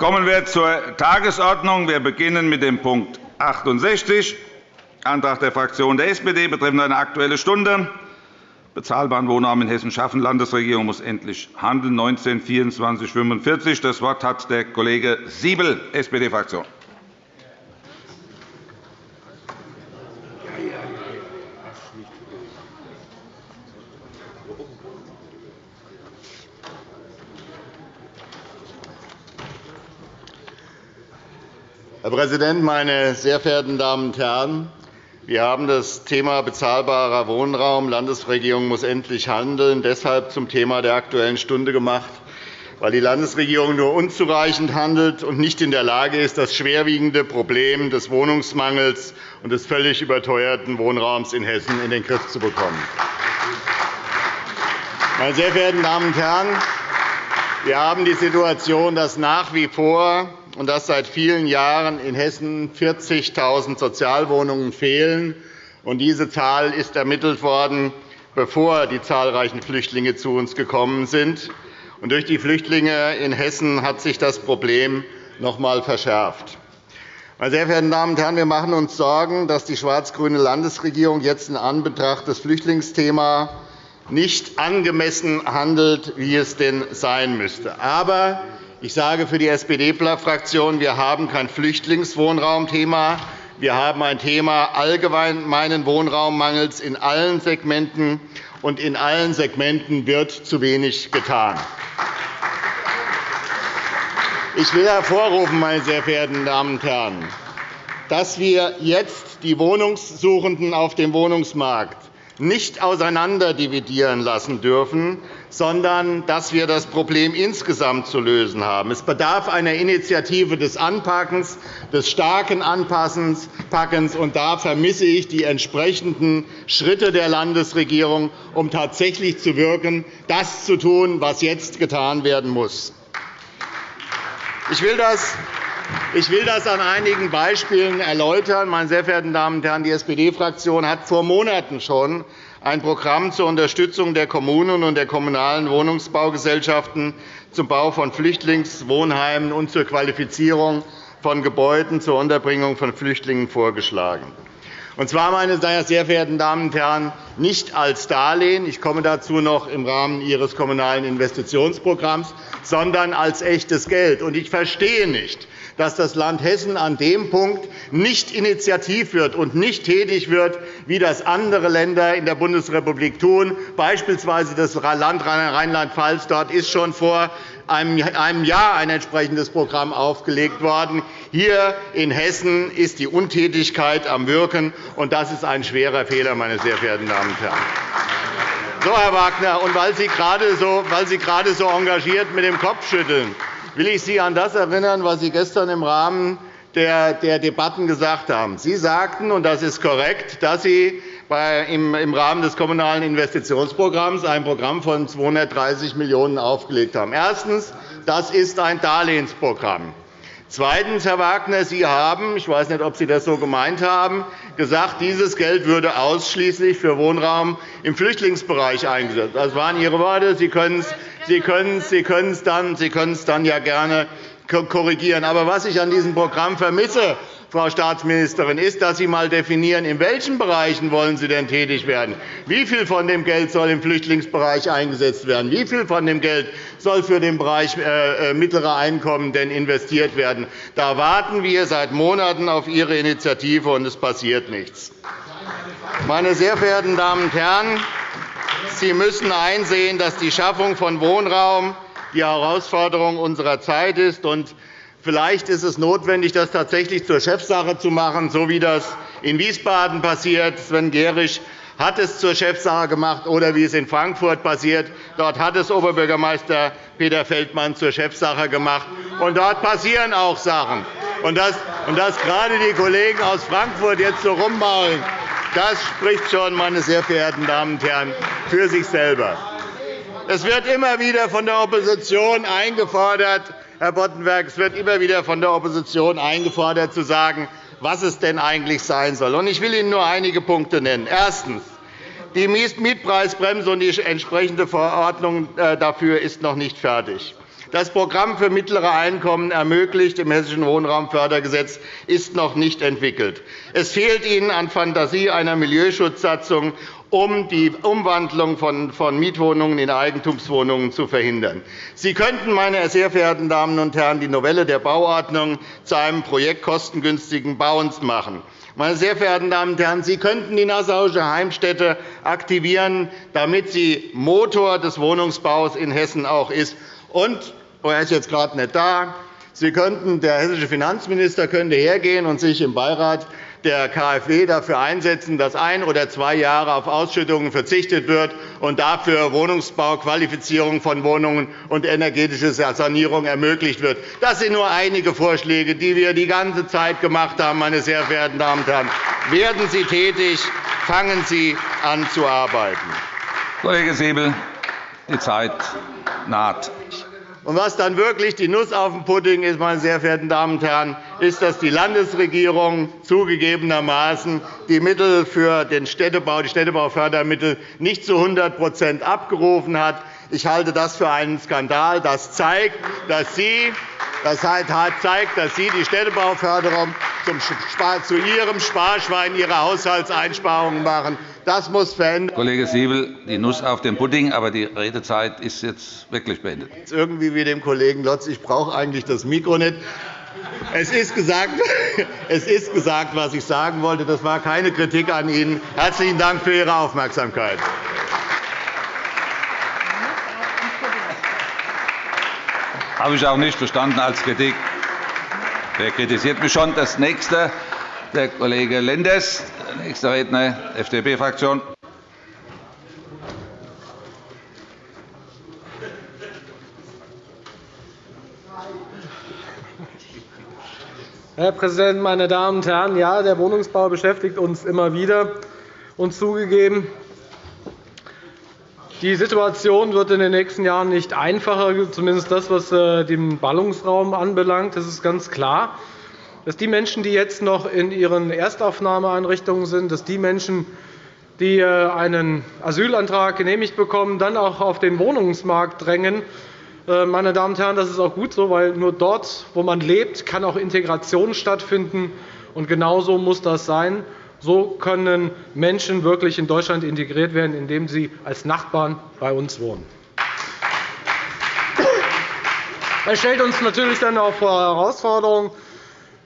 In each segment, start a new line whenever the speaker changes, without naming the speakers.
Kommen wir zur Tagesordnung. Wir beginnen mit dem Punkt 68, Antrag der Fraktion der SPD betreffend eine Aktuelle Stunde. Bezahlbaren Wohnraum in Hessen schaffen. Landesregierung muss endlich handeln. 19 24 45. Das Wort hat der Kollege Siebel, SPD-Fraktion.
Herr Präsident, meine sehr verehrten Damen und Herren! Wir haben das Thema bezahlbarer Wohnraum. Die Landesregierung muss endlich handeln. Deshalb zum Thema der Aktuellen Stunde gemacht, weil die Landesregierung nur unzureichend handelt und nicht in der Lage ist, das schwerwiegende Problem des Wohnungsmangels und des völlig überteuerten Wohnraums in Hessen in den Griff zu bekommen. Meine sehr verehrten Damen und Herren, wir haben die Situation, dass nach wie vor und dass seit vielen Jahren in Hessen 40.000 Sozialwohnungen fehlen. Diese Zahl ist ermittelt worden, bevor die zahlreichen Flüchtlinge zu uns gekommen sind. Durch die Flüchtlinge in Hessen hat sich das Problem noch einmal verschärft. Meine sehr verehrten Damen und Herren, wir machen uns Sorgen, dass die schwarz-grüne Landesregierung jetzt in Anbetracht des Flüchtlingsthemas nicht angemessen handelt, wie es denn sein müsste. Aber ich sage für die SPD-Fraktion, wir haben kein Flüchtlingswohnraumthema. Wir haben ein Thema allgemeinen Wohnraummangels in allen Segmenten, und in allen Segmenten wird zu wenig getan. Ich will hervorrufen, meine sehr verehrten Damen und Herren, dass wir jetzt die Wohnungssuchenden auf dem Wohnungsmarkt nicht auseinanderdividieren lassen dürfen, sondern dass wir das Problem insgesamt zu lösen haben. Es bedarf einer Initiative des Anpackens, des starken Anpassens. Und da vermisse ich die entsprechenden Schritte der Landesregierung, um tatsächlich zu wirken, das zu tun, was jetzt getan werden muss. Ich will das ich will das an einigen Beispielen erläutern. Meine sehr verehrten Damen und Herren, die SPD-Fraktion hat vor Monaten schon ein Programm zur Unterstützung der Kommunen und der kommunalen Wohnungsbaugesellschaften zum Bau von Flüchtlingswohnheimen und zur Qualifizierung von Gebäuden zur Unterbringung von Flüchtlingen vorgeschlagen. Und zwar, meine sehr verehrten Damen und Herren, nicht als Darlehen, ich komme dazu noch im Rahmen Ihres Kommunalen Investitionsprogramms, sondern als echtes Geld. Ich verstehe nicht, dass das Land Hessen an dem Punkt nicht initiativ wird und nicht tätig wird, wie das andere Länder in der Bundesrepublik tun, beispielsweise das Land Rheinland-Pfalz. Dort ist schon vor einem Jahr ein entsprechendes Programm aufgelegt worden. Hier in Hessen ist die Untätigkeit am Wirken, und das ist ein schwerer Fehler, meine sehr verehrten Damen und Herren. So, Herr Wagner, und weil Sie gerade so, weil Sie gerade so engagiert mit dem Kopf schütteln, will ich Sie an das erinnern, was Sie gestern im Rahmen der Debatten gesagt haben. Sie sagten, und das ist korrekt, dass Sie im Rahmen des Kommunalen Investitionsprogramms ein Programm von 230 Millionen € aufgelegt haben. Erstens. Das ist ein Darlehensprogramm. Zweitens, Herr Wagner, Sie haben – ich weiß nicht, ob Sie das so gemeint haben – gesagt, dieses Geld würde ausschließlich für Wohnraum im Flüchtlingsbereich eingesetzt. Das waren Ihre Worte. Sie können es Sie können Sie es dann, Sie können es dann ja gerne korrigieren. Aber was ich an diesem Programm vermisse, Frau Staatsministerin, ist, dass Sie einmal definieren, in welchen Bereichen wollen Sie denn tätig werden. Wie viel von dem Geld soll im Flüchtlingsbereich eingesetzt werden? Wie viel von dem Geld soll für den Bereich äh, äh, mittlere Einkommen denn investiert werden? Da warten wir seit Monaten auf Ihre Initiative, und es passiert nichts. Meine sehr verehrten Damen und Herren, Sie müssen einsehen, dass die Schaffung von Wohnraum die Herausforderung unserer Zeit ist. Vielleicht ist es notwendig, das tatsächlich zur Chefsache zu machen, so wie das in Wiesbaden passiert. Sven Gehrig hat es zur Chefsache gemacht, oder wie es in Frankfurt passiert. Dort hat es Oberbürgermeister Peter Feldmann zur Chefsache gemacht. Und dort passieren auch Sachen. Und dass, und dass gerade die Kollegen aus Frankfurt jetzt so rummaulen, das spricht schon, meine sehr verehrten Damen und Herren, für sich selber. Es wird immer wieder von der Opposition eingefordert, Herr Boddenberg, es wird immer wieder von der Opposition eingefordert, zu sagen, was es denn eigentlich sein soll. Ich will Ihnen nur einige Punkte nennen. Erstens. Die Mietpreisbremse und die entsprechende Verordnung äh, dafür ist noch nicht fertig. Das Programm für mittlere Einkommen ermöglicht im Hessischen Wohnraumfördergesetz ist noch nicht entwickelt. Es fehlt Ihnen an Fantasie einer Milieuschutzsatzung um die Umwandlung von Mietwohnungen in Eigentumswohnungen zu verhindern. Sie könnten, meine sehr verehrten Damen und Herren, die Novelle der Bauordnung zu einem Projekt kostengünstigen Bauens machen. Meine sehr verehrten Damen und Herren, Sie könnten die Nassauische Heimstätte aktivieren, damit sie Motor des Wohnungsbaus in Hessen auch ist. Und oh, er ist jetzt gerade nicht da. Sie könnten, der hessische Finanzminister könnte hergehen und sich im Beirat der KfW dafür einsetzen, dass ein oder zwei Jahre auf Ausschüttungen verzichtet wird und dafür Wohnungsbau, Qualifizierung von Wohnungen und energetische Sanierung ermöglicht wird. Das sind nur einige Vorschläge, die wir die ganze Zeit gemacht haben. Meine sehr verehrten Damen und Herren. Werden Sie tätig, fangen Sie an zu arbeiten.
Kollege Säbel, die Zeit naht.
Und was dann wirklich die Nuss auf dem Pudding ist, meine sehr verehrten Damen und Herren, ist, dass die Landesregierung zugegebenermaßen die Mittel für den Städtebau, die Städtebaufördermittel nicht zu 100% abgerufen hat. Ich halte das für einen Skandal. Das zeigt, dass Sie das zeigt, dass Sie die Städtebauförderung zu Ihrem Sparschwein Ihrer Haushaltseinsparungen machen. Das muss verändert
Kollege Siebel, die Nuss auf dem Pudding, aber die Redezeit ist jetzt wirklich beendet.
Jetzt irgendwie wie dem Kollegen Lotz, ich brauche eigentlich das Mikro nicht. Es ist, gesagt, es ist gesagt, was ich sagen wollte. Das war keine Kritik an Ihnen. Herzlichen Dank für Ihre Aufmerksamkeit.
Habe ich auch nicht verstanden als Kritik. Wer kritisiert mich schon? Das nächste, der Kollege Lenders, nächster Redner, FDP-Fraktion.
Herr Präsident, meine Damen und Herren! Ja, der Wohnungsbau beschäftigt uns immer wieder. Und zugegeben, die Situation wird in den nächsten Jahren nicht einfacher, zumindest das, was äh, den Ballungsraum anbelangt. Das ist ganz klar, dass die Menschen, die jetzt noch in ihren Erstaufnahmeeinrichtungen sind, dass die Menschen, die äh, einen Asylantrag genehmigt bekommen, dann auch auf den Wohnungsmarkt drängen. Äh, meine Damen und Herren, das ist auch gut so, weil nur dort, wo man lebt, kann auch Integration stattfinden. Und genauso muss das sein. So können Menschen wirklich in Deutschland integriert werden, indem sie als Nachbarn bei uns wohnen. Das stellt uns natürlich dann auch vor Herausforderungen.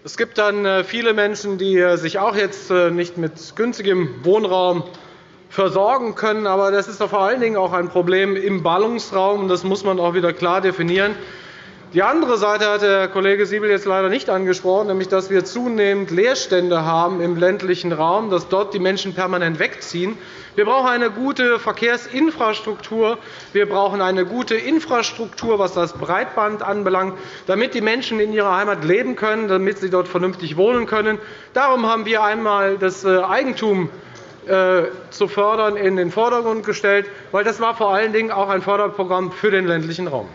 Es gibt dann äh, viele Menschen, die äh, sich auch jetzt äh, nicht mit günstigem Wohnraum versorgen können. Aber das ist vor allen Dingen auch ein Problem im Ballungsraum. Das muss man auch wieder klar definieren. Die andere Seite hat der Kollege Siebel jetzt leider nicht angesprochen, nämlich dass wir zunehmend Leerstände haben im ländlichen Raum, dass dort die Menschen permanent wegziehen. Wir brauchen eine gute Verkehrsinfrastruktur. Wir brauchen eine gute Infrastruktur, was das Breitband anbelangt, damit die Menschen in ihrer Heimat leben können, damit sie dort vernünftig wohnen können. Darum haben wir einmal das äh, Eigentum äh, zu fördern in den Vordergrund gestellt, weil das war vor allen Dingen auch ein Förderprogramm für den ländlichen Raum.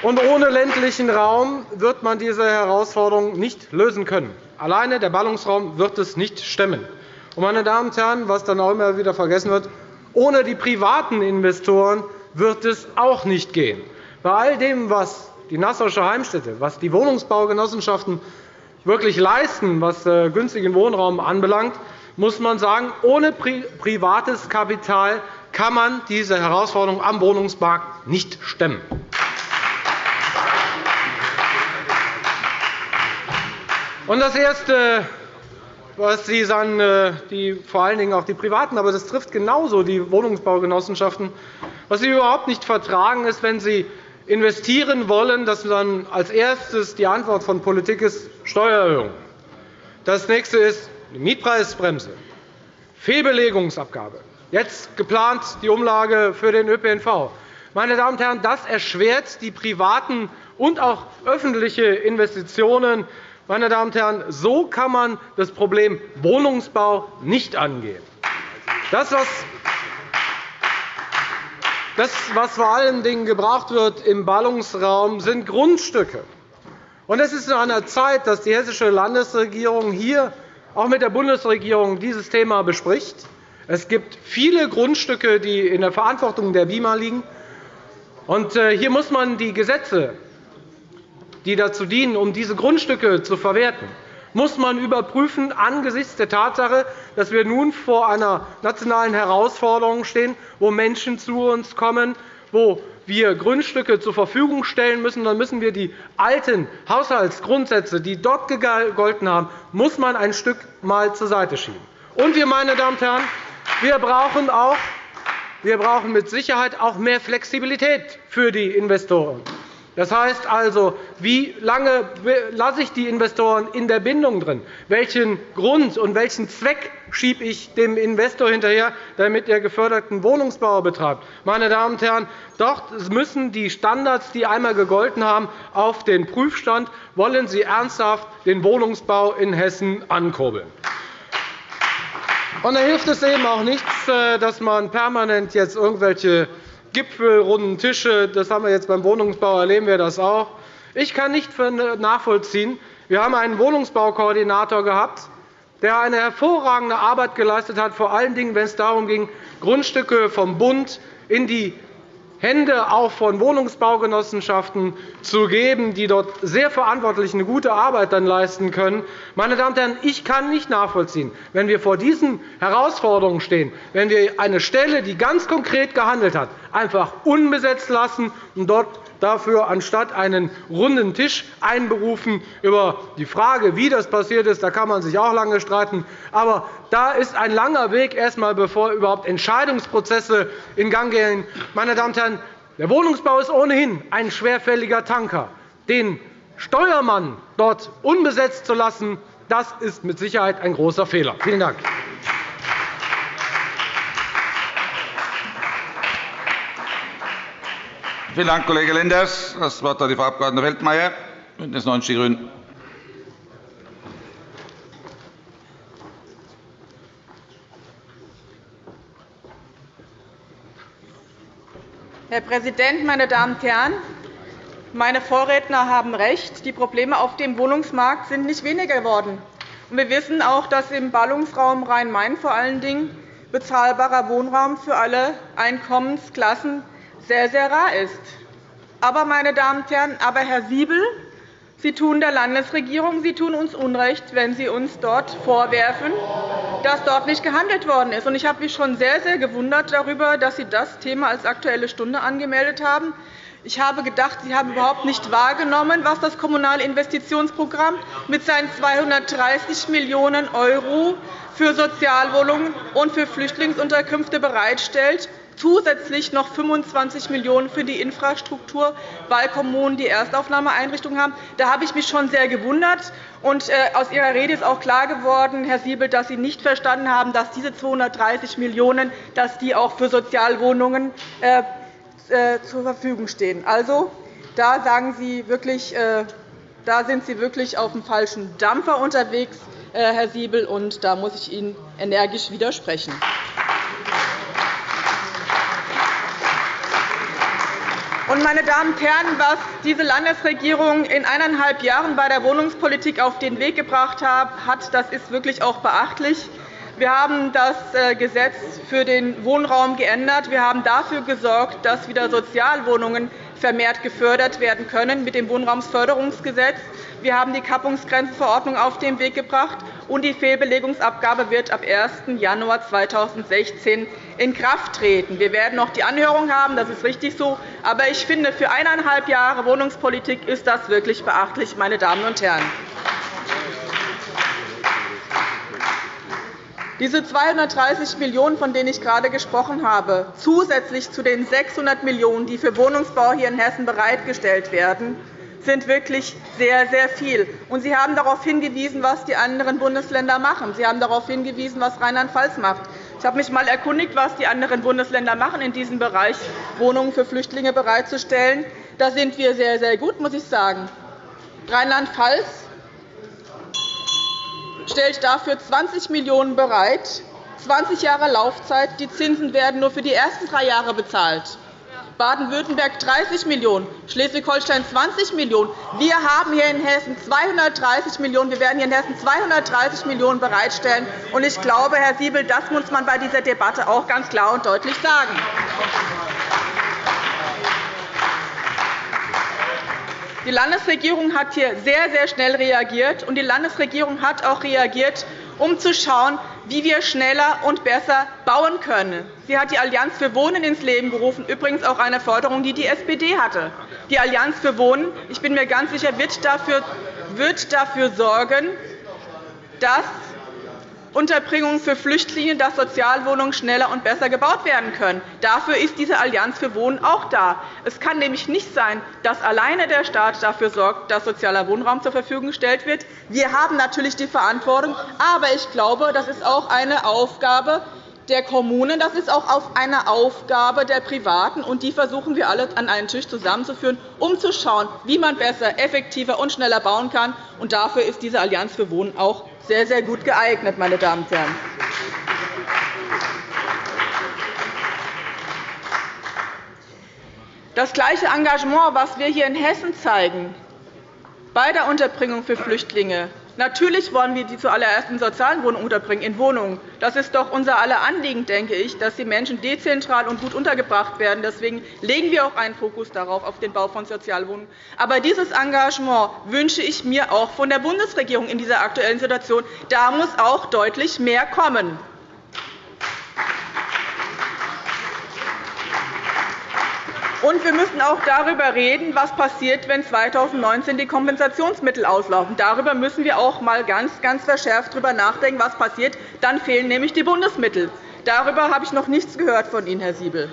Und ohne ländlichen Raum wird man diese Herausforderung nicht lösen können. Alleine der Ballungsraum wird es nicht stemmen. Und, meine Damen und Herren, was dann auch immer wieder vergessen wird, ohne die privaten Investoren wird es auch nicht gehen. Bei all dem, was die Nassauische Heimstätte, was die Wohnungsbaugenossenschaften wirklich leisten, was äh, günstigen Wohnraum anbelangt, muss man sagen, ohne privates Kapital kann man diese Herausforderung am Wohnungsmarkt nicht stemmen. Und das Erste, was Sie sagen, äh, die, vor allen Dingen auch die Privaten, aber das trifft genauso die Wohnungsbaugenossenschaften, was sie überhaupt nicht vertragen, ist, wenn sie investieren wollen, dass dann als erstes die Antwort von Politik ist Steuererhöhung. Das nächste ist die Mietpreisbremse, Fehlbelegungsabgabe, jetzt geplant die Umlage für den ÖPNV. Meine Damen und Herren, das erschwert die privaten und auch öffentliche Investitionen meine Damen und Herren, so kann man das Problem Wohnungsbau nicht angehen. Das, was das, was vor allen Dingen gebraucht wird im Ballungsraum, sind Grundstücke. Und es ist an der Zeit, dass die Hessische Landesregierung hier auch mit der Bundesregierung dieses Thema bespricht. Es gibt viele Grundstücke, die in der Verantwortung der BIMA liegen. Äh, hier muss man die Gesetze, die dazu dienen, um diese Grundstücke zu verwerten, muss man überprüfen angesichts der Tatsache, dass wir nun vor einer nationalen Herausforderung stehen, wo Menschen zu uns kommen, wo wir Grundstücke zur Verfügung stellen müssen, dann müssen wir die alten Haushaltsgrundsätze, die dort gegolten haben, muss man ein Stück mal zur Seite schieben. Und wir, meine Damen und Herren, wir brauchen, auch, wir brauchen mit Sicherheit auch mehr Flexibilität für die Investoren. Das heißt also, wie lange lasse ich die Investoren in der Bindung drin? Welchen Grund und welchen Zweck schiebe ich dem Investor hinterher, damit er geförderten Wohnungsbau betreibt? Meine Damen und Herren, dort müssen die Standards, die einmal gegolten haben, auf den Prüfstand. Wollen Sie ernsthaft den Wohnungsbau in Hessen ankurbeln? Und da hilft es eben auch nichts, äh, dass man permanent jetzt irgendwelche Gipfel, runden Tische. Das haben wir jetzt beim Wohnungsbau, erleben wir das auch. Ich kann nicht nachvollziehen. Wir haben einen Wohnungsbaukoordinator gehabt, der eine hervorragende Arbeit geleistet hat, vor allen Dingen, wenn es darum ging, Grundstücke vom Bund in die Hände auch von Wohnungsbaugenossenschaften zu geben, die dort sehr verantwortlich eine gute Arbeit dann leisten können. Meine Damen und Herren, ich kann nicht nachvollziehen, wenn wir vor diesen Herausforderungen stehen, wenn wir eine Stelle, die ganz konkret gehandelt hat, einfach unbesetzt lassen und dort dafür anstatt einen runden Tisch einberufen über die Frage, wie das passiert ist. Da kann man sich auch lange streiten. Aber da ist ein langer Weg, erst bevor überhaupt Entscheidungsprozesse in Gang gehen. Meine Damen und Herren, der Wohnungsbau ist ohnehin ein schwerfälliger Tanker. Den Steuermann dort unbesetzt zu lassen, das ist mit Sicherheit ein großer Fehler. Vielen Dank.
Vielen Dank, Kollege Lenders. – Das Wort hat die Frau Abg. Weltmeier, BÜNDNIS 90 die GRÜNEN.
Herr Präsident, meine Damen und Herren! Meine Vorredner haben recht. Die Probleme auf dem Wohnungsmarkt sind nicht weniger geworden. Wir wissen auch, dass im Ballungsraum Rhein-Main vor allen Dingen bezahlbarer Wohnraum für alle Einkommensklassen sehr, sehr rar ist. Aber, meine Damen und Herren, aber Herr Siebel, Sie tun der Landesregierung, Sie tun uns Unrecht, wenn Sie uns dort vorwerfen, dass dort nicht gehandelt worden ist. Ich habe mich schon sehr, sehr gewundert darüber, dass Sie das Thema als Aktuelle Stunde angemeldet haben. Ich habe gedacht, Sie haben überhaupt nicht wahrgenommen, was das Kommunale Investitionsprogramm mit seinen 230 Millionen € für Sozialwohnungen und für Flüchtlingsunterkünfte bereitstellt zusätzlich noch 25 Millionen € für die Infrastruktur bei Kommunen, die Erstaufnahmeeinrichtungen haben. Da habe ich mich schon sehr gewundert. Und äh, aus Ihrer Rede ist auch klar geworden, Herr Siebel, dass Sie nicht verstanden haben, dass diese 230 Millionen € auch für Sozialwohnungen äh, äh, zur Verfügung stehen. Also, da, sagen Sie wirklich, da sind Sie wirklich auf dem falschen Dampfer unterwegs, Herr Siebel, und da muss ich Ihnen energisch widersprechen. Meine Damen und Herren, was diese Landesregierung in eineinhalb Jahren bei der Wohnungspolitik auf den Weg gebracht hat, das ist wirklich auch beachtlich. Wir haben das äh, Gesetz für den Wohnraum geändert. Wir haben dafür gesorgt, dass wieder Sozialwohnungen vermehrt gefördert werden können mit dem Wohnraumsförderungsgesetz. Wir haben die Kappungsgrenzenverordnung auf den Weg gebracht, und die Fehlbelegungsabgabe wird ab 1. Januar 2016 in Kraft treten. Wir werden noch die Anhörung haben, das ist richtig so. Aber ich finde, für eineinhalb Jahre Wohnungspolitik ist das wirklich beachtlich, meine Damen und Herren. Diese 230 Millionen €, von denen ich gerade gesprochen habe, zusätzlich zu den 600 Millionen €, die für Wohnungsbau hier in Hessen bereitgestellt werden, sind wirklich sehr, sehr viel. Sie haben darauf hingewiesen, was die anderen Bundesländer machen. Sie haben darauf hingewiesen, was Rheinland-Pfalz macht. Ich habe mich einmal erkundigt, was die anderen Bundesländer machen, in diesem Bereich Wohnungen für Flüchtlinge bereitzustellen. Da sind wir sehr, sehr gut, muss ich sagen. Rheinland-Pfalz stellt dafür 20 Millionen € bereit, 20 Jahre Laufzeit. Die Zinsen werden nur für die ersten drei Jahre bezahlt. Baden-Württemberg 30 Millionen €, Schleswig-Holstein 20 Millionen €. Wir haben hier in Hessen 230 Millionen €. Wir werden hier in Hessen 230 Millionen € bereitstellen. Ich glaube, Herr Siebel, das muss man bei dieser Debatte auch ganz klar und deutlich sagen. Die Landesregierung hat hier sehr, sehr schnell reagiert, und die Landesregierung hat auch reagiert, um zu schauen, wie wir schneller und besser bauen können. Sie hat die Allianz für Wohnen ins Leben gerufen, übrigens auch eine Forderung, die die SPD hatte. Die Allianz für Wohnen, ich bin mir ganz sicher, wird dafür, wird dafür sorgen, dass Unterbringung für Flüchtlinge, dass Sozialwohnungen schneller und besser gebaut werden können. Dafür ist diese Allianz für Wohnen auch da. Es kann nämlich nicht sein, dass alleine der Staat dafür sorgt, dass sozialer Wohnraum zur Verfügung gestellt wird. Wir haben natürlich die Verantwortung, aber ich glaube, das ist auch eine Aufgabe der Kommunen. Das ist auch eine Aufgabe der Privaten, und die versuchen wir alle an einen Tisch zusammenzuführen, um zu schauen, wie man besser, effektiver und schneller bauen kann. Und dafür ist diese Allianz für Wohnen auch sehr, sehr gut geeignet, meine Damen und Herren. Das gleiche Engagement, das wir hier in Hessen zeigen, bei der Unterbringung für Flüchtlinge, Natürlich wollen wir die zuallererst in sozialen Wohnungen unterbringen, in Wohnungen. Das ist doch unser aller Anliegen, denke ich, dass die Menschen dezentral und gut untergebracht werden. Deswegen legen wir auch einen Fokus darauf, auf den Bau von Sozialwohnungen. Aber dieses Engagement wünsche ich mir auch von der Bundesregierung in dieser aktuellen Situation. Da muss auch deutlich mehr kommen. Und wir müssen auch darüber reden, was passiert, wenn 2019 die Kompensationsmittel auslaufen. Darüber müssen wir auch einmal ganz, ganz verschärft darüber nachdenken, was passiert. Dann fehlen nämlich die Bundesmittel. Darüber habe ich noch nichts gehört von Ihnen, Herr Siebel.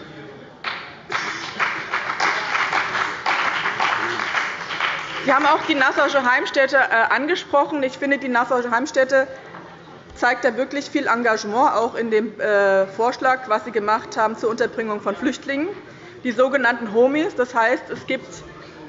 Sie haben auch die Nassauische Heimstätte äh, angesprochen. Ich finde, die Nassauische Heimstätte zeigt da wirklich viel Engagement, auch in dem äh, Vorschlag, was Sie gemacht haben zur Unterbringung von Flüchtlingen die sogenannten Homies. Das heißt, es gibt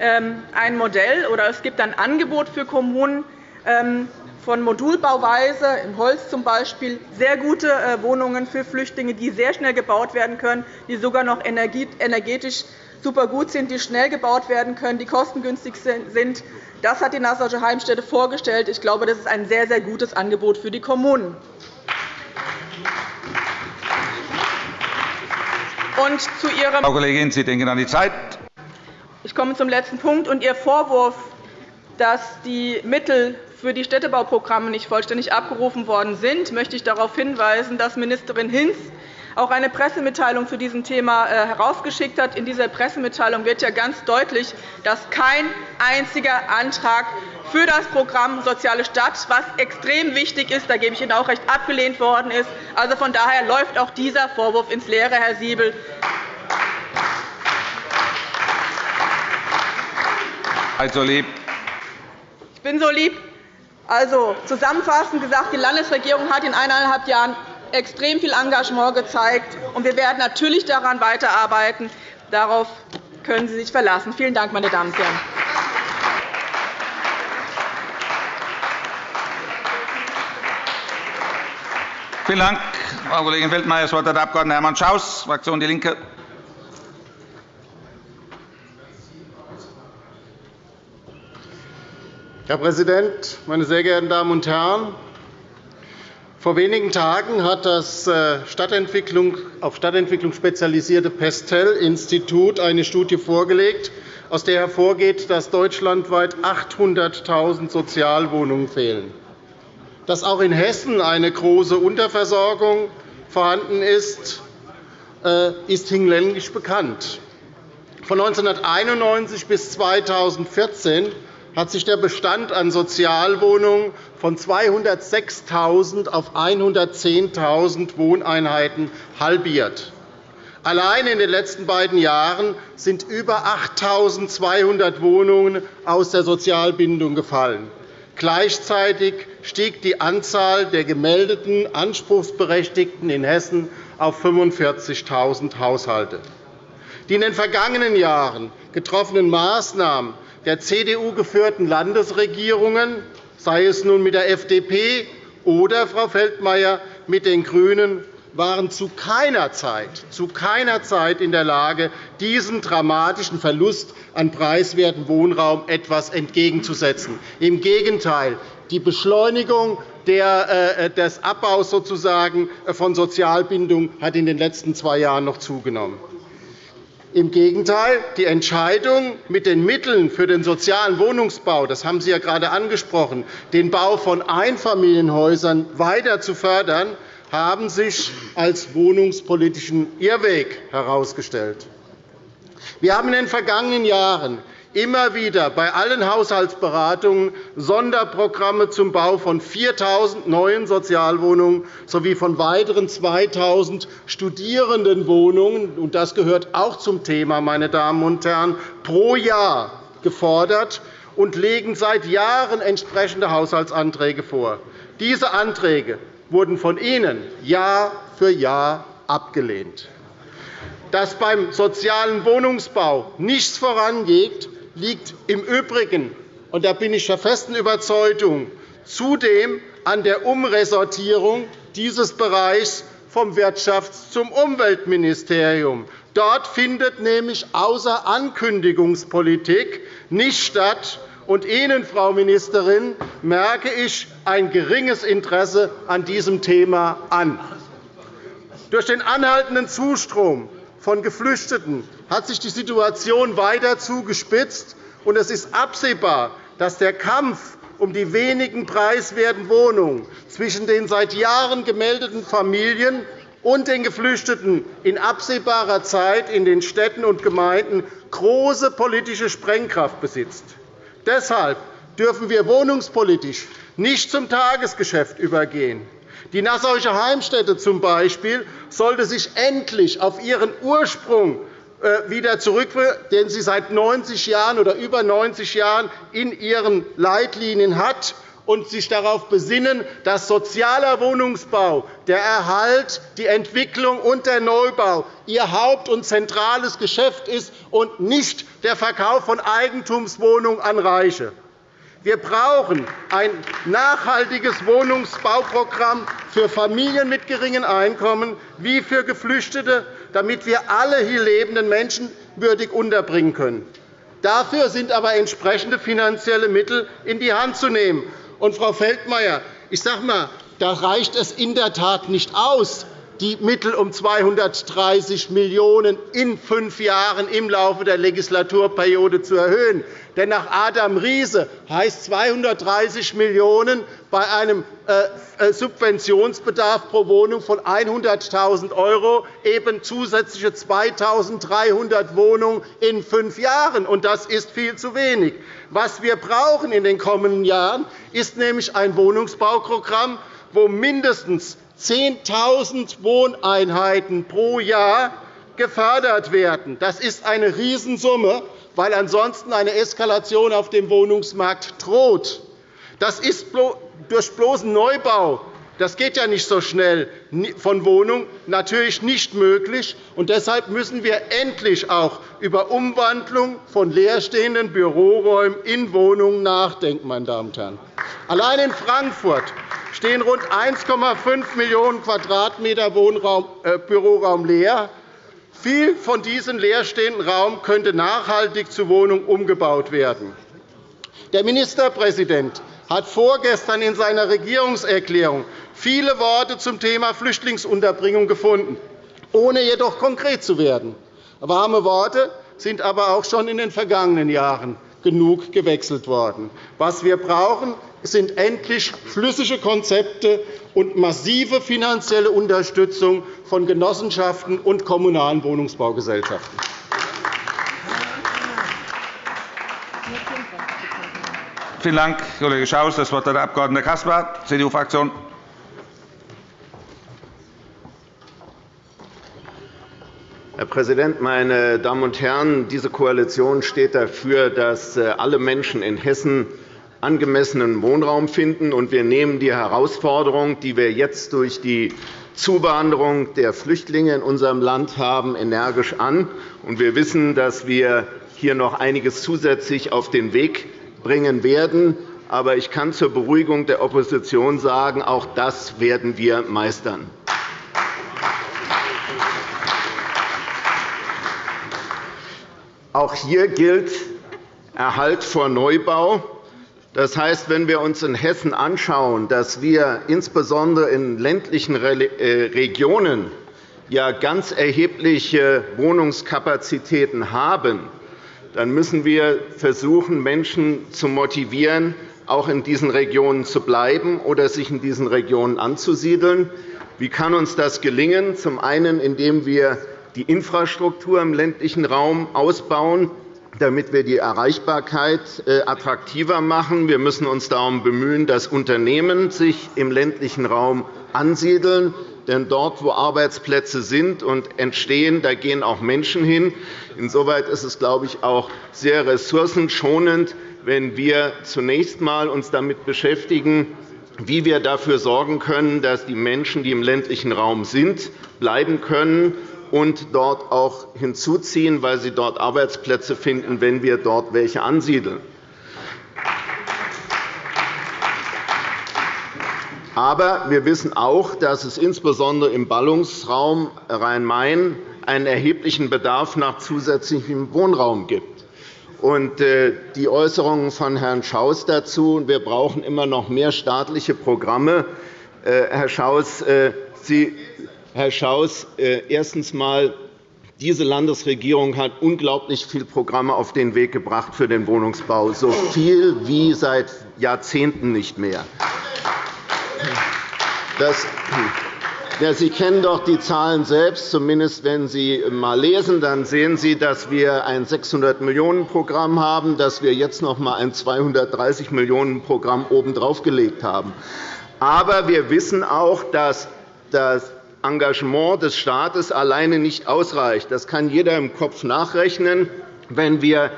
ähm, ein Modell oder es gibt ein Angebot für Kommunen ähm, von Modulbauweise, in Holz zum Beispiel, sehr gute äh, Wohnungen für Flüchtlinge, die sehr schnell gebaut werden können, die sogar noch energetisch super gut sind, die schnell gebaut werden können, die kostengünstig sind. Das hat die Nassauische Heimstätte vorgestellt. Ich glaube, das ist ein sehr, sehr gutes Angebot für die Kommunen. Und zu Ihrem
Frau Kollegin, Sie denken an die Zeit.
Ich komme zum letzten Punkt. Und Ihr Vorwurf, dass die Mittel für die Städtebauprogramme nicht vollständig abgerufen worden sind, möchte ich darauf hinweisen, dass Ministerin Hinz auch eine Pressemitteilung zu diesem Thema äh, herausgeschickt hat. In dieser Pressemitteilung wird ja ganz deutlich, dass kein einziger Antrag für das Programm Soziale Stadt, was extrem wichtig ist, da gebe ich Ihnen auch recht, abgelehnt worden ist. Also von daher läuft auch dieser Vorwurf ins Leere, Herr Siebel.
Also lieb.
Ich bin so lieb. Also, zusammenfassend gesagt, die Landesregierung hat in eineinhalb Jahren extrem viel Engagement gezeigt, und wir werden natürlich daran weiterarbeiten. Darauf können Sie sich verlassen. Vielen Dank, meine Damen und Herren.
Vielen Dank, Frau Kollegin Feldmayer. Das Wort hat der Abg. Hermann Schaus, Fraktion DIE LINKE.
Herr Präsident, meine sehr geehrten Damen und Herren! Vor wenigen Tagen hat das äh, Stadtentwicklung, auf Stadtentwicklung spezialisierte Pestel-Institut eine Studie vorgelegt, aus der hervorgeht, dass deutschlandweit 800.000 Sozialwohnungen fehlen. Dass auch in Hessen eine große Unterversorgung vorhanden ist, äh, ist hinlänglich bekannt. Von 1991 bis 2014 hat sich der Bestand an Sozialwohnungen von 206.000 auf 110.000 Wohneinheiten halbiert. Allein in den letzten beiden Jahren sind über 8.200 Wohnungen aus der Sozialbindung gefallen. Gleichzeitig stieg die Anzahl der gemeldeten Anspruchsberechtigten in Hessen auf 45.000 Haushalte. Die in den vergangenen Jahren getroffenen Maßnahmen der CDU-geführten Landesregierungen, sei es nun mit der FDP oder, Frau Feldmayer, mit den GRÜNEN, waren zu keiner Zeit, zu keiner Zeit in der Lage, diesem dramatischen Verlust an preiswerten Wohnraum etwas entgegenzusetzen. Im Gegenteil, die Beschleunigung äh, des Abbaus sozusagen von Sozialbindung hat in den letzten zwei Jahren noch zugenommen. Im Gegenteil, die Entscheidung, mit den Mitteln für den sozialen Wohnungsbau, das haben Sie ja gerade angesprochen, den Bau von Einfamilienhäusern weiter zu fördern, haben sich als wohnungspolitischen Irrweg herausgestellt. Wir haben in den vergangenen Jahren immer wieder bei allen Haushaltsberatungen Sonderprogramme zum Bau von 4.000 neuen Sozialwohnungen sowie von weiteren 2.000 Studierendenwohnungen und das gehört auch zum Thema, meine Damen und Herren, pro Jahr gefordert und legen seit Jahren entsprechende Haushaltsanträge vor. Diese Anträge wurden von Ihnen Jahr für Jahr abgelehnt. Dass beim sozialen Wohnungsbau nichts vorangeht, liegt im Übrigen, und da bin ich der festen Überzeugung, zudem an der Umressortierung dieses Bereichs vom Wirtschafts- zum Umweltministerium. Dort findet nämlich außer Ankündigungspolitik nicht statt, und Ihnen, Frau Ministerin, merke ich ein geringes Interesse an diesem Thema an. Durch den anhaltenden Zustrom von Geflüchteten hat sich die Situation weiter zugespitzt, und es ist absehbar, dass der Kampf um die wenigen preiswerten Wohnungen zwischen den seit Jahren gemeldeten Familien und den Geflüchteten in absehbarer Zeit in den Städten und Gemeinden große politische Sprengkraft besitzt. Deshalb dürfen wir wohnungspolitisch nicht zum Tagesgeschäft übergehen. Die Nassauische Heimstätte z. B. sollte sich endlich auf ihren Ursprung äh, wieder zurückführen, den sie seit 90 Jahren oder über 90 Jahren in ihren Leitlinien hat, und sich darauf besinnen, dass sozialer Wohnungsbau, der Erhalt, die Entwicklung und der Neubau ihr Haupt- und zentrales Geschäft ist und nicht der Verkauf von Eigentumswohnungen an Reiche. Wir brauchen ein nachhaltiges Wohnungsbauprogramm für Familien mit geringen Einkommen wie für Geflüchtete, damit wir alle hier lebenden Menschen würdig unterbringen können. Dafür sind aber entsprechende finanzielle Mittel in die Hand zu nehmen. Und, Frau Feldmayer, ich sage mal, da reicht es in der Tat nicht aus, die Mittel um 230 Millionen € in fünf Jahren im Laufe der Legislaturperiode zu erhöhen. Denn nach Adam Riese heißt 230 Millionen € bei einem äh, äh, Subventionsbedarf pro Wohnung von 100.000 € eben zusätzliche 2.300 Wohnungen in fünf Jahren. Das ist viel zu wenig. Was wir brauchen in den kommenden Jahren, ist nämlich ein Wohnungsbauprogramm, wo mindestens 10.000 Wohneinheiten pro Jahr gefördert werden. Das ist eine Riesensumme, weil ansonsten eine Eskalation auf dem Wohnungsmarkt droht. Das ist durch bloßen Neubau das geht ja nicht so schnell von Wohnung natürlich nicht möglich. Und deshalb müssen wir endlich auch über Umwandlung von leerstehenden Büroräumen in Wohnungen nachdenken. Meine Damen und Herren. Allein in Frankfurt stehen rund 1,5 Millionen Quadratmeter äh, Büroraum leer. Viel von diesem leerstehenden Raum könnte nachhaltig zu Wohnungen umgebaut werden. Der Ministerpräsident hat vorgestern in seiner Regierungserklärung viele Worte zum Thema Flüchtlingsunterbringung gefunden, ohne jedoch konkret zu werden. Warme Worte sind aber auch schon in den vergangenen Jahren genug gewechselt worden. Was wir brauchen, sind endlich flüssige Konzepte und massive finanzielle Unterstützung von Genossenschaften und kommunalen Wohnungsbaugesellschaften.
Vielen Dank, Kollege Schaus. – Das Wort hat der Abg. Caspar, CDU-Fraktion.
Herr Präsident, meine Damen und Herren! Diese Koalition steht dafür, dass äh, alle Menschen in Hessen angemessenen Wohnraum finden. Wir nehmen die Herausforderung, die wir jetzt durch die Zuwanderung der Flüchtlinge in unserem Land haben, energisch an. Wir wissen, dass wir hier noch einiges zusätzlich auf den Weg bringen werden. Aber ich kann zur Beruhigung der Opposition sagen, auch das werden wir meistern. Auch hier gilt Erhalt vor Neubau. Das heißt, wenn wir uns in Hessen anschauen, dass wir insbesondere in ländlichen äh, Regionen ganz erhebliche Wohnungskapazitäten haben, dann müssen wir versuchen, Menschen zu motivieren, auch in diesen Regionen zu bleiben oder sich in diesen Regionen anzusiedeln. Wie kann uns das gelingen? Zum einen, indem wir die Infrastruktur im ländlichen Raum ausbauen, damit wir die Erreichbarkeit äh, attraktiver machen. Wir müssen uns darum bemühen, dass Unternehmen sich im ländlichen Raum ansiedeln. Denn dort, wo Arbeitsplätze sind und entstehen, da gehen auch Menschen hin. Insoweit ist es, glaube ich, auch sehr ressourcenschonend, wenn wir uns zunächst einmal damit beschäftigen, wie wir dafür sorgen können, dass die Menschen, die im ländlichen Raum sind, bleiben können und dort auch hinzuziehen, weil sie dort Arbeitsplätze finden, wenn wir dort welche ansiedeln. Aber wir wissen auch, dass es insbesondere im Ballungsraum Rhein-Main einen erheblichen Bedarf nach zusätzlichem Wohnraum gibt. Äh, die Äußerungen von Herrn Schaus dazu, wir brauchen immer noch mehr staatliche Programme. Äh, Herr Schaus, äh, Sie, Herr Schaus erstens einmal, diese Landesregierung hat unglaublich viele Programme auf den Weg gebracht für den Wohnungsbau, so viel wie seit Jahrzehnten nicht mehr. Das, Sie kennen doch die Zahlen selbst. Zumindest wenn Sie einmal lesen, dann sehen Sie, dass wir ein 600-Millionen-Programm haben, dass wir jetzt noch einmal ein 230-Millionen-Programm obendrauf gelegt haben. Aber wir wissen auch, dass das Engagement des Staates alleine nicht ausreicht. Das kann jeder im Kopf nachrechnen. Wenn wir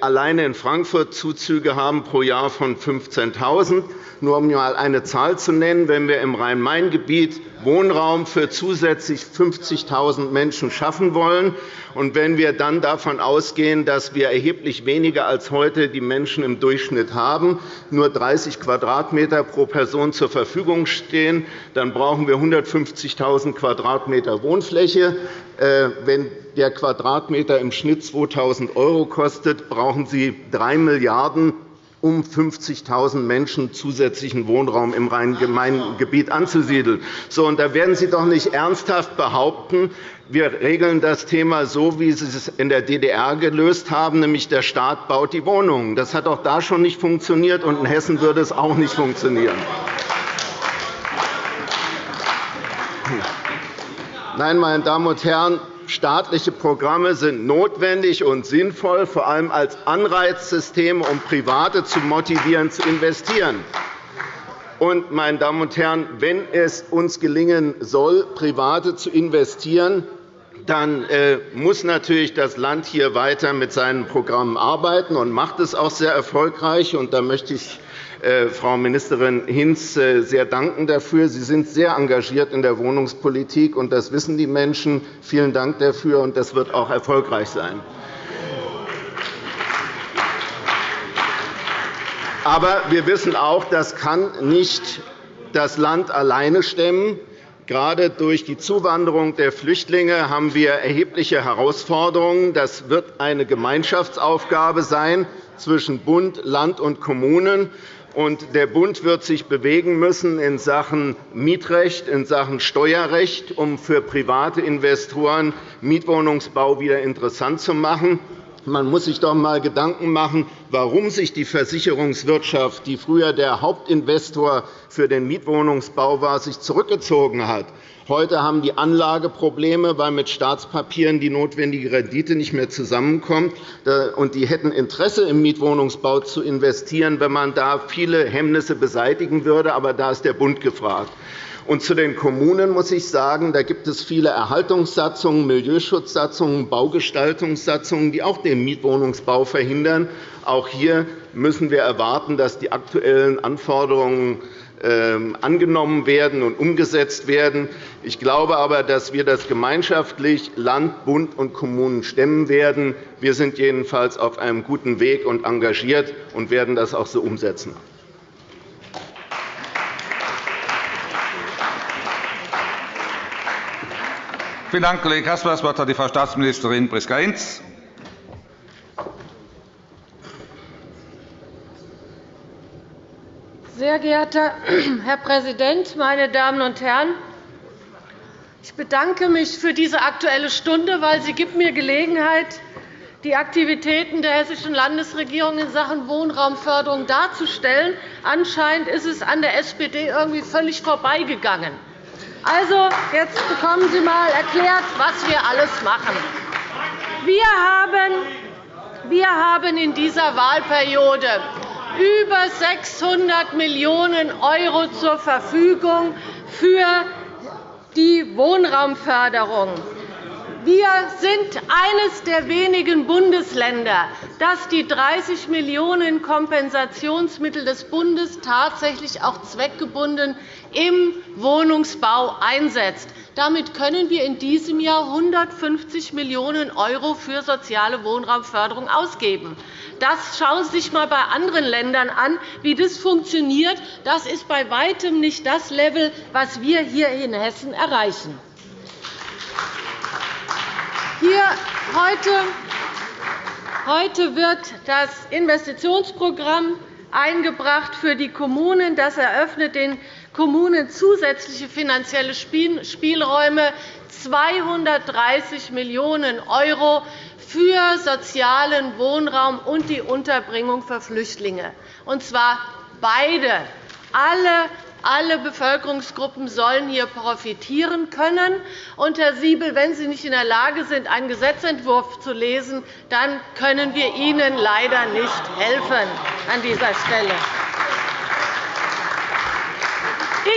alleine in Frankfurt Zuzüge haben pro Jahr von 15.000 nur um einmal eine Zahl zu nennen, wenn wir im Rhein-Main-Gebiet Wohnraum für zusätzlich 50.000 Menschen schaffen wollen, und wenn wir dann davon ausgehen, dass wir erheblich weniger als heute die Menschen im Durchschnitt haben, nur 30 Quadratmeter pro Person zur Verfügung stehen, dann brauchen wir 150.000 Quadratmeter Wohnfläche. Äh, wenn der Quadratmeter im Schnitt 2.000 € kostet, brauchen Sie 3 Milliarden € um 50.000 Menschen zusätzlichen Wohnraum im Rhein-Main-Gebiet anzusiedeln. So, und da werden Sie doch nicht ernsthaft behaupten, wir regeln das Thema so, wie Sie es in der DDR gelöst haben, nämlich der Staat baut die Wohnungen. Das hat auch da schon nicht funktioniert, und in Hessen würde es auch nicht funktionieren. Nein, meine Damen und Herren, Staatliche Programme sind notwendig und sinnvoll, vor allem als Anreizsystem, um Private zu motivieren, zu investieren. Und, meine Damen und Herren, wenn es uns gelingen soll, Private zu investieren, dann äh, muss natürlich das Land hier weiter mit seinen Programmen arbeiten und macht es auch sehr erfolgreich. Und da möchte ich Frau Ministerin Hinz äh, sehr danken dafür. Sie sind sehr engagiert in der Wohnungspolitik, und das wissen die Menschen. Vielen Dank dafür, und das wird auch erfolgreich sein. Aber wir wissen auch, das kann nicht das Land alleine stemmen. Gerade durch die Zuwanderung der Flüchtlinge haben wir erhebliche Herausforderungen. Das wird eine Gemeinschaftsaufgabe sein zwischen Bund, Land und Kommunen und der Bund wird sich bewegen müssen in Sachen Mietrecht, in Sachen Steuerrecht, um für private Investoren Mietwohnungsbau wieder interessant zu machen. Man muss sich doch einmal Gedanken machen, warum sich die Versicherungswirtschaft, die früher der Hauptinvestor für den Mietwohnungsbau war, sich zurückgezogen hat. Heute haben die Anlageprobleme, weil mit Staatspapieren die notwendige Rendite nicht mehr zusammenkommt. Und die hätten Interesse, im Mietwohnungsbau zu investieren, wenn man da viele Hemmnisse beseitigen würde. Aber da ist der Bund gefragt. Und zu den Kommunen muss ich sagen, da gibt es viele Erhaltungssatzungen, Milieuschutzsatzungen, Baugestaltungssatzungen, die auch den Mietwohnungsbau verhindern. Auch hier müssen wir erwarten, dass die aktuellen Anforderungen ähm, angenommen werden und umgesetzt werden. Ich glaube aber, dass wir das gemeinschaftlich Land, Bund und Kommunen stemmen werden. Wir sind jedenfalls auf einem guten Weg und engagiert und werden das auch so umsetzen.
Vielen Dank, Kollege Caspar. Das Wort hat die Frau Staatsministerin Priska Hinz.
Sehr geehrter Herr Präsident, meine Damen und Herren! Ich bedanke mich für diese Aktuelle Stunde, weil sie gibt mir Gelegenheit die Aktivitäten der Hessischen Landesregierung in Sachen Wohnraumförderung darzustellen. Anscheinend ist es an der SPD irgendwie völlig vorbeigegangen. Also, jetzt bekommen Sie einmal erklärt, was wir alles machen. Wir haben wir haben in dieser Wahlperiode über 600 Millionen € zur Verfügung für die Wohnraumförderung. Wir sind eines der wenigen Bundesländer, das die 30 Millionen € Kompensationsmittel des Bundes tatsächlich auch zweckgebunden im Wohnungsbau einsetzt. Damit können wir in diesem Jahr 150 Millionen € für soziale Wohnraumförderung ausgeben. Das schauen Sie sich einmal bei anderen Ländern an, wie das funktioniert. Das ist bei weitem nicht das Level, das wir hier in Hessen erreichen. Hier heute, heute wird das Investitionsprogramm eingebracht für die Kommunen. Das eröffnet den Kommunen zusätzliche finanzielle Spielräume, 230 Millionen € für sozialen Wohnraum und die Unterbringung für Flüchtlinge, und zwar beide. Alle alle Bevölkerungsgruppen sollen hier profitieren können. Und, Herr Siebel, wenn Sie nicht in der Lage sind, einen Gesetzentwurf zu lesen, dann können wir Ihnen leider nicht helfen an dieser Stelle.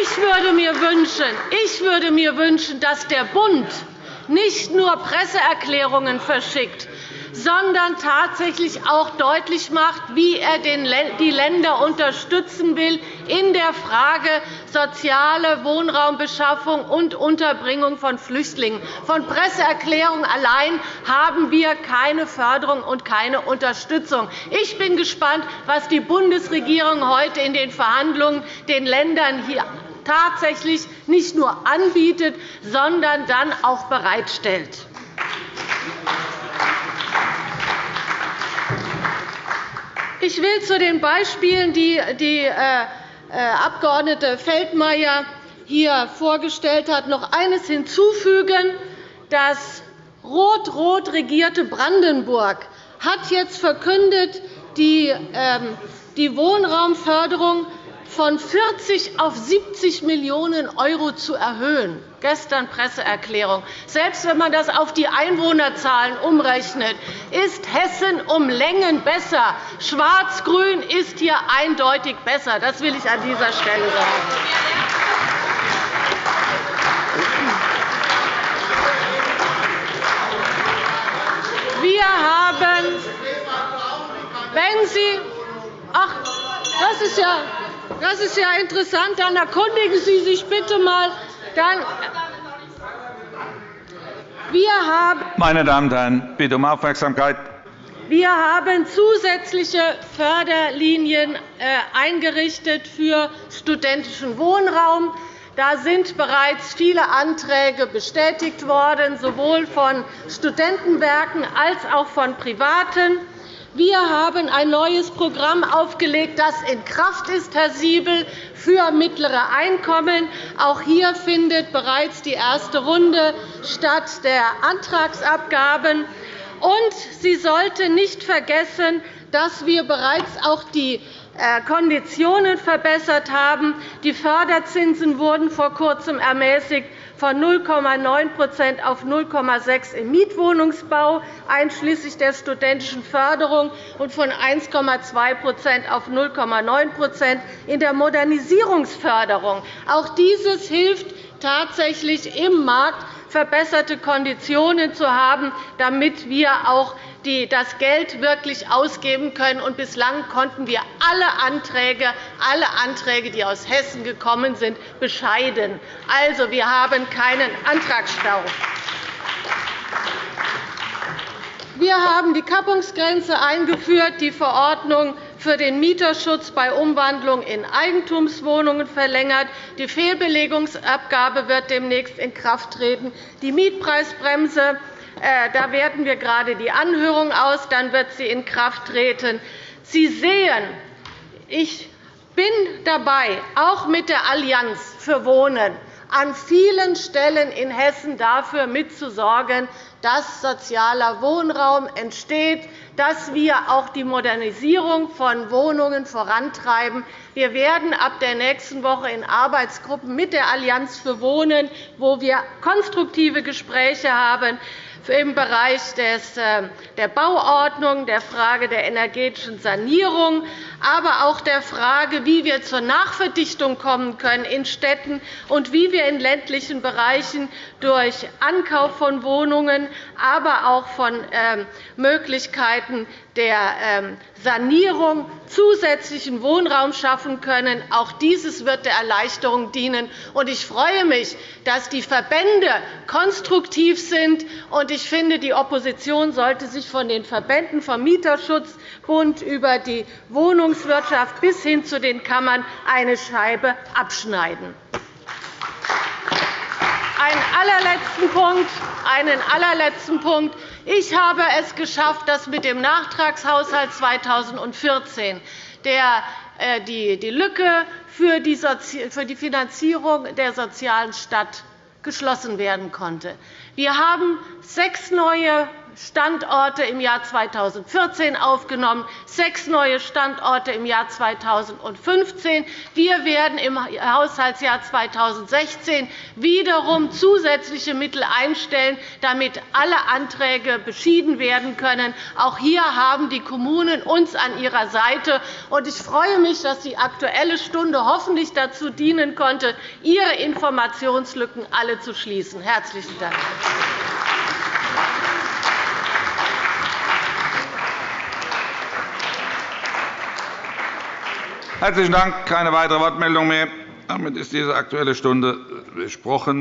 Ich würde mir wünschen, ich würde mir wünschen dass der Bund nicht nur Presseerklärungen verschickt, sondern tatsächlich auch deutlich macht, wie er die Länder unterstützen will in der Frage soziale Wohnraumbeschaffung und Unterbringung von Flüchtlingen. Von Presseerklärungen allein haben wir keine Förderung und keine Unterstützung. Ich bin gespannt, was die Bundesregierung heute in den Verhandlungen den Ländern hier tatsächlich nicht nur anbietet, sondern dann auch bereitstellt. Ich will zu den Beispielen, die die äh, äh, Abg. Feldmayer hier vorgestellt hat, noch eines hinzufügen. Das rot-rot regierte Brandenburg hat jetzt verkündet, die ähm, Wohnraumförderung von 40 auf 70 Millionen € zu erhöhen. Gestern Presseerklärung. Selbst wenn man das auf die Einwohnerzahlen umrechnet, ist Hessen um Längen besser. Schwarz-Grün ist hier eindeutig besser. Das will ich an dieser Stelle sagen. Wir haben, wenn Sie Ach, das ist ja das ist ja interessant. Dann erkundigen Sie sich bitte einmal. Dann
wir haben Meine Damen und Herren, bitte um Aufmerksamkeit.
Wir haben zusätzliche Förderlinien äh, eingerichtet für studentischen Wohnraum. Da sind bereits viele Anträge bestätigt worden, sowohl von Studentenwerken als auch von Privaten. Wir haben ein neues Programm aufgelegt, das in Kraft ist, Herr Siebel, für mittlere Einkommen. Auch hier findet bereits die erste Runde statt der Antragsabgaben. Und Sie sollten nicht vergessen, dass wir bereits auch die Konditionen verbessert haben. Die Förderzinsen wurden vor Kurzem ermäßigt von 0,9% auf 0,6 im Mietwohnungsbau, einschließlich der studentischen Förderung, und von 1,2% auf 0,9% in der Modernisierungsförderung. Auch dieses hilft tatsächlich im Markt verbesserte Konditionen zu haben, damit wir auch das Geld wirklich ausgeben können. Und bislang konnten wir alle Anträge, alle Anträge, die aus Hessen gekommen sind, bescheiden. Also, wir haben keinen Antragsstau. Wir haben die Kappungsgrenze eingeführt, die Verordnung für den Mieterschutz bei Umwandlung in Eigentumswohnungen verlängert. Die Fehlbelegungsabgabe wird demnächst in Kraft treten. Die Mietpreisbremse da werten wir gerade die Anhörung aus. Dann wird sie in Kraft treten. Sie sehen, ich bin dabei, auch mit der Allianz für Wohnen an vielen Stellen in Hessen dafür mitzusorgen, dass sozialer Wohnraum entsteht, dass wir auch die Modernisierung von Wohnungen vorantreiben. Wir werden ab der nächsten Woche in Arbeitsgruppen mit der Allianz für Wohnen, wo wir konstruktive Gespräche haben, im Bereich äh, der Bauordnung, der Frage der energetischen Sanierung, aber auch der Frage, wie wir zur Nachverdichtung kommen können in Städten und wie wir in ländlichen Bereichen durch Ankauf von Wohnungen, aber auch von ähm, Möglichkeiten der ähm, Sanierung zusätzlichen Wohnraum schaffen können. Auch dieses wird der Erleichterung dienen. Ich freue mich, dass die Verbände konstruktiv sind. Ich finde, die Opposition sollte sich von den Verbänden vom Mieterschutzbund über die Wohnungswirtschaft bis hin zu den Kammern eine Scheibe abschneiden. Einen allerletzten Punkt, einen allerletzten Punkt. Ich habe es geschafft, dass mit dem Nachtragshaushalt 2014 äh, die Lücke für die Finanzierung der sozialen Stadt geschlossen werden konnte. Wir haben sechs neue Standorte im Jahr 2014 aufgenommen, sechs neue Standorte im Jahr 2015. Wir werden im Haushaltsjahr 2016 wiederum zusätzliche Mittel einstellen, damit alle Anträge beschieden werden können. Auch hier haben die Kommunen uns an ihrer Seite. Ich freue mich, dass die Aktuelle Stunde hoffentlich dazu dienen konnte, Ihre Informationslücken alle zu schließen. – Herzlichen Dank.
Herzlichen Dank. Keine weitere Wortmeldung mehr. Damit ist diese Aktuelle Stunde besprochen.